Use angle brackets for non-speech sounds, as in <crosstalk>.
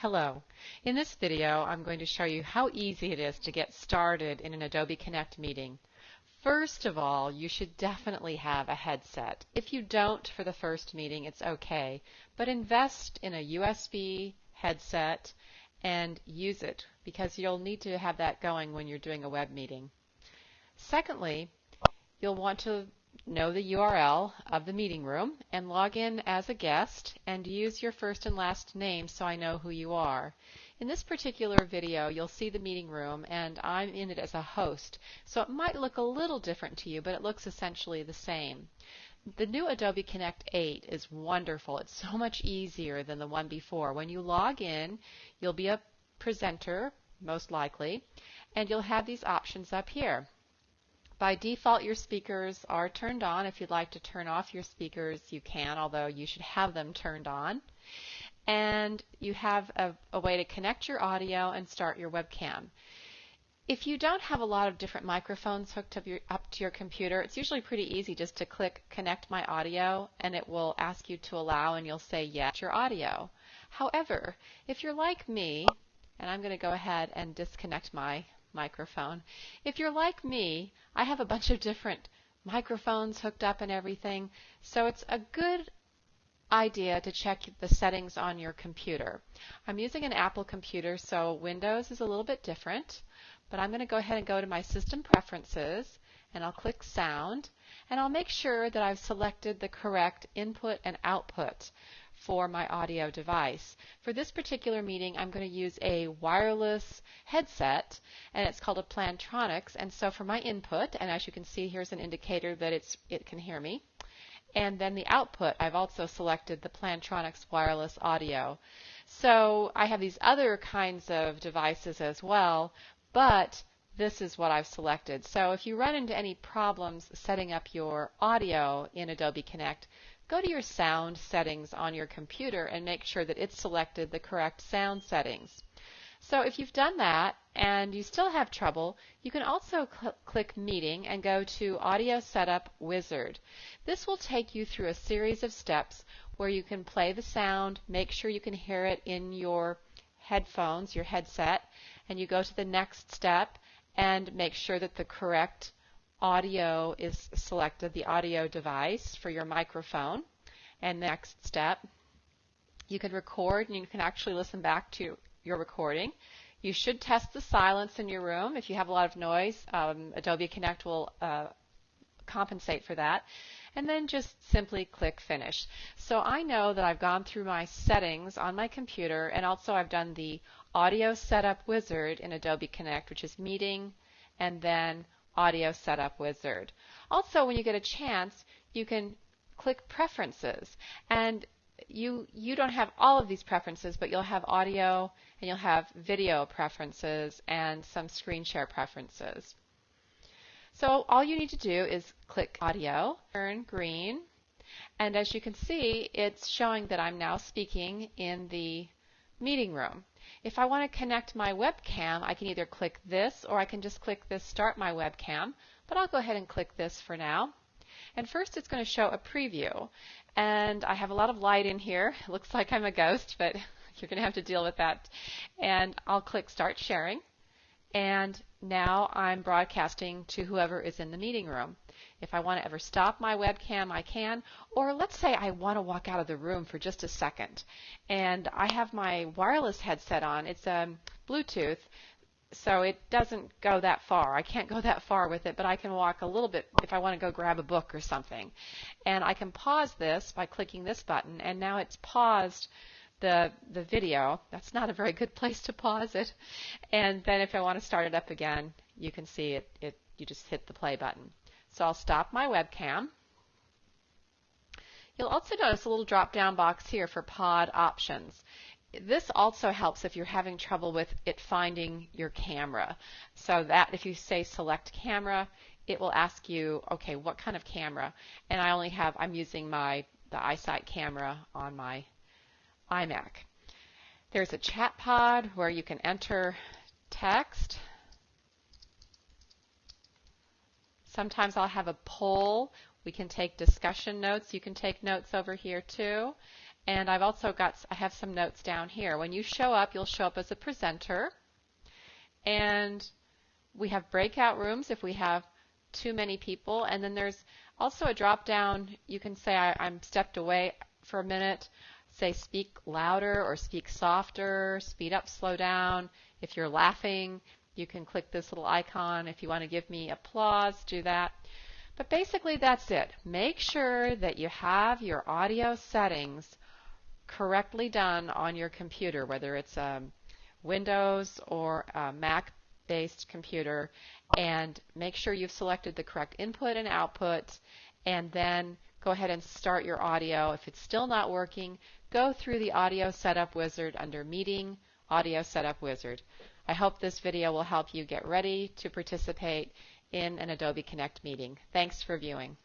Hello. In this video, I'm going to show you how easy it is to get started in an Adobe Connect meeting. First of all, you should definitely have a headset. If you don't for the first meeting, it's okay, but invest in a USB headset and use it because you'll need to have that going when you're doing a web meeting. Secondly, you'll want to know the URL of the meeting room and log in as a guest and use your first and last name so I know who you are. In this particular video, you'll see the meeting room and I'm in it as a host, so it might look a little different to you, but it looks essentially the same. The new Adobe Connect 8 is wonderful. It's so much easier than the one before. When you log in, you'll be a presenter, most likely, and you'll have these options up here. By default, your speakers are turned on. If you'd like to turn off your speakers, you can, although you should have them turned on. And you have a, a way to connect your audio and start your webcam. If you don't have a lot of different microphones hooked up, your, up, to your computer, it's usually pretty easy just to click Connect My Audio and it will ask you to allow and you'll say yes your audio. However, if you're like me, and I'm going to go ahead and disconnect my microphone. If you're like me, I have a bunch of different microphones hooked up and everything, so it's a good idea to check the settings on your computer. I'm using an Apple computer, so Windows is a little bit different, but I'm going to go ahead and go to my System Preferences, and I'll click Sound, and I'll make sure that I've selected the correct input and output for my audio device. For this particular meeting, I'm going to use a wireless headset, and it's called a Plantronics. And so for my input, and as you can see, here's an indicator that it's it can hear me. And then the output, I've also selected the Plantronics wireless audio. So I have these other kinds of devices as well, but this is what I've selected. So if you run into any problems setting up your audio in Adobe Connect, go to your sound settings on your computer and make sure that it's selected the correct sound settings. So if you've done that and you still have trouble, you can also cl click Meeting and go to Audio Setup Wizard. This will take you through a series of steps where you can play the sound, make sure you can hear it in your headphones, your headset, and you go to the next step and make sure that the correct audio is selected, the audio device for your microphone. And next step, you can record and you can actually listen back to your recording. You should test the silence in your room. If you have a lot of noise, um, Adobe Connect will uh, compensate for that. And then just simply click Finish. So I know that I've gone through my settings on my computer and also I've done the Audio Setup Wizard in Adobe Connect, which is Meeting and then Audio Setup Wizard. Also, when you get a chance, you can click Preferences. And you, you don't have all of these preferences, but you'll have audio and you'll have video preferences and some screen share preferences. So all you need to do is click Audio, turn green, and as you can see, it's showing that I'm now speaking in the meeting room. If I want to connect my webcam, I can either click this or I can just click this Start My Webcam, but I'll go ahead and click this for now. And first it's going to show a preview. And I have a lot of light in here. <laughs> It looks like I'm a ghost, but <laughs> you're going to have to deal with that. And I'll click Start Sharing. And now I'm broadcasting to whoever is in the meeting room. If I want to ever stop my webcam, I can. Or let's say I want to walk out of the room for just a second. And I have my wireless headset on. It's a um, Bluetooth, so it doesn't go that far. I can't go that far with it, but I can walk a little bit if I want to go grab a book or something. And I can pause this by clicking this button, and now it's paused the the video. That's not a very good place to pause it. And then if I want to start it up again, you can see it, it you just hit the play button. So I'll stop my webcam. You'll also notice a little drop down box here for pod options. This also helps if you're having trouble with it finding your camera. So that if you say select camera, it will ask you, okay, what kind of camera? And I only have, I'm using my the iSight camera on my iMac. There's a chat pod where you can enter text Sometimes I'll have a poll. We can take discussion notes. You can take notes over here too. And I've also got, I have some notes down here. When you show up, you'll show up as a presenter. And we have breakout rooms if we have too many people. And then there's also a drop down. You can say, I, am stepped away for a minute. Say speak louder or speak softer, speed up, slow down. If you're laughing, you can click this little icon. If you want to give me applause, do that. But basically that's it. Make sure that you have your audio settings correctly done on your computer, whether it's a Windows or a Mac based computer, and make sure you've selected the correct input and output, and then go ahead and start your audio. If it's still not working, go through the audio setup wizard under meeting, audio setup wizard. I hope this video will help you get ready to participate in an Adobe Connect meeting. Thanks for viewing.